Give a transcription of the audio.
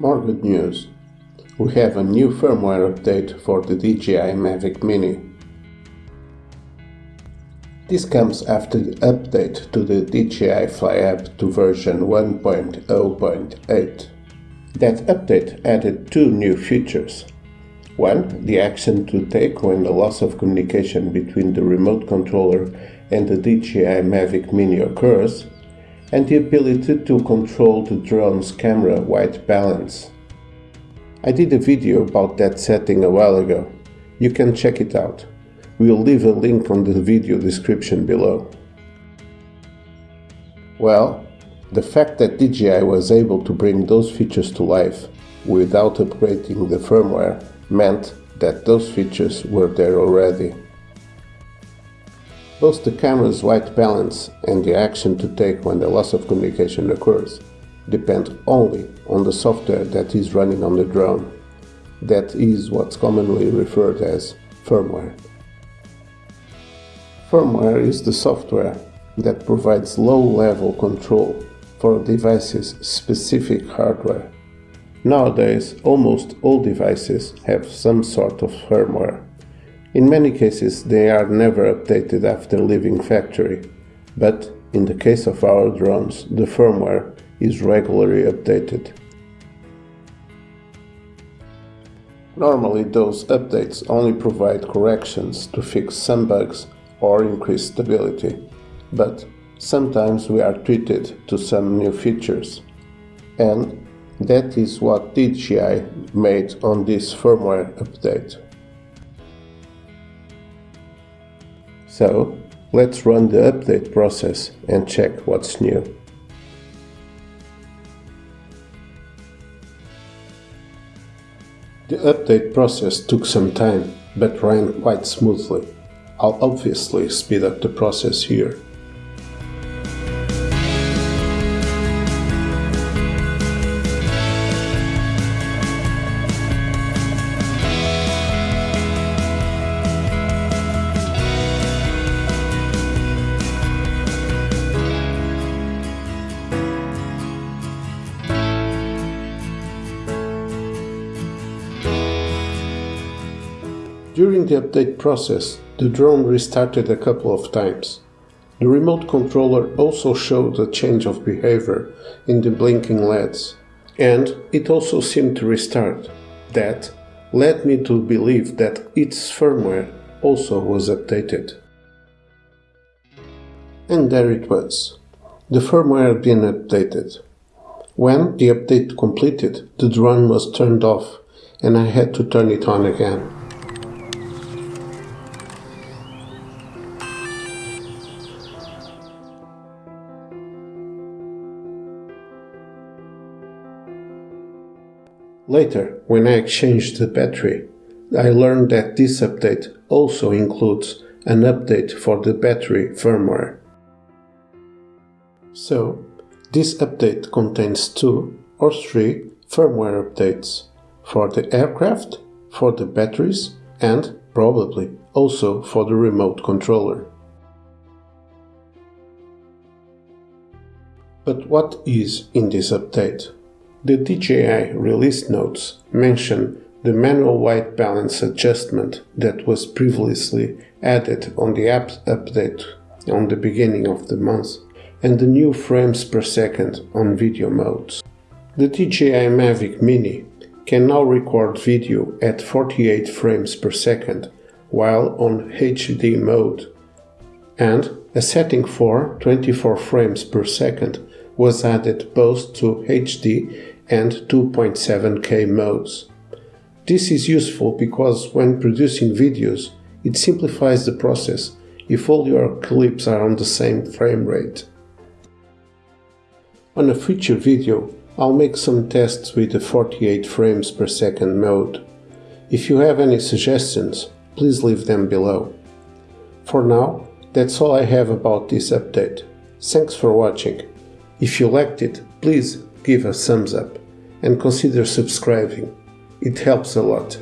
More good news. We have a new firmware update for the DJI Mavic Mini. This comes after the update to the DJI Fly app to version 1.0.8. That update added two new features. One, the action to take when the loss of communication between the remote controller and the DJI Mavic Mini occurs, and the ability to control the drone's camera white balance. I did a video about that setting a while ago. You can check it out. We'll leave a link on the video description below. Well, the fact that DJI was able to bring those features to life without upgrading the firmware meant that those features were there already. Both the camera's white balance and the action to take when the loss of communication occurs depend only on the software that is running on the drone. That is what's commonly referred as firmware. Firmware is the software that provides low-level control for a device's specific hardware. Nowadays, almost all devices have some sort of firmware. In many cases they are never updated after leaving factory, but in the case of our drones the firmware is regularly updated. Normally those updates only provide corrections to fix some bugs or increase stability, but sometimes we are treated to some new features. And that is what DJI made on this firmware update. So let's run the update process and check what's new. The update process took some time, but ran quite smoothly. I'll obviously speed up the process here. During the update process, the drone restarted a couple of times. The remote controller also showed a change of behavior in the blinking LEDs, and it also seemed to restart. That led me to believe that its firmware also was updated. And there it was. The firmware had been updated. When the update completed, the drone was turned off and I had to turn it on again. Later, when I exchanged the battery, I learned that this update also includes an update for the battery firmware. So, this update contains two or three firmware updates for the aircraft, for the batteries, and probably also for the remote controller. But what is in this update? The DJI release notes mention the manual white balance adjustment that was previously added on the app update on the beginning of the month and the new frames per second on video modes. The DJI Mavic Mini can now record video at 48 frames per second while on HD mode and a setting for 24 frames per second was added both to HD and 2.7K modes. This is useful because when producing videos, it simplifies the process if all your clips are on the same frame rate. On a future video, I'll make some tests with the 48 frames per second mode. If you have any suggestions, please leave them below. For now, that's all I have about this update. Thanks for watching. If you liked it, please give a thumbs up and consider subscribing. It helps a lot.